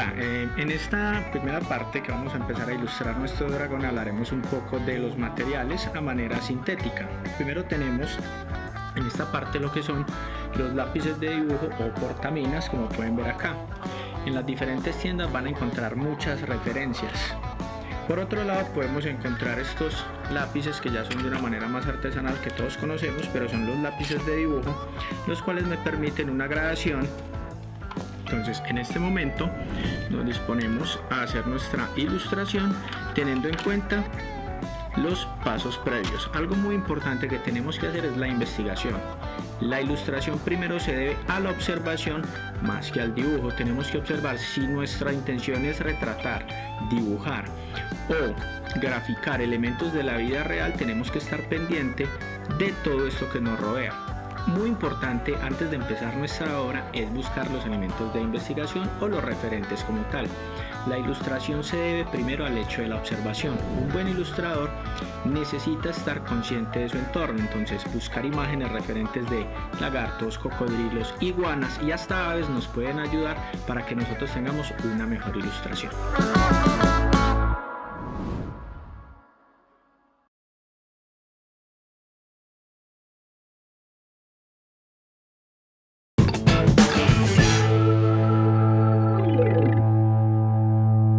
En esta primera parte que vamos a empezar a ilustrar nuestro dragón hablaremos un poco de los materiales a manera sintética. Primero tenemos en esta parte lo que son los lápices de dibujo o portaminas como pueden ver acá. En las diferentes tiendas van a encontrar muchas referencias. Por otro lado podemos encontrar estos lápices que ya son de una manera más artesanal que todos conocemos, pero son los lápices de dibujo, los cuales me permiten una gradación. Entonces en este momento nos disponemos a hacer nuestra ilustración teniendo en cuenta los pasos previos. Algo muy importante que tenemos que hacer es la investigación. La ilustración primero se debe a la observación más que al dibujo. Tenemos que observar si nuestra intención es retratar, dibujar o graficar elementos de la vida real, tenemos que estar pendiente de todo esto que nos rodea. Muy importante antes de empezar nuestra obra es buscar los elementos de investigación o los referentes como tal. La ilustración se debe primero al hecho de la observación. Un buen ilustrador necesita estar consciente de su entorno, entonces buscar imágenes referentes de lagartos, cocodrilos, iguanas y hasta aves nos pueden ayudar para que nosotros tengamos una mejor ilustración.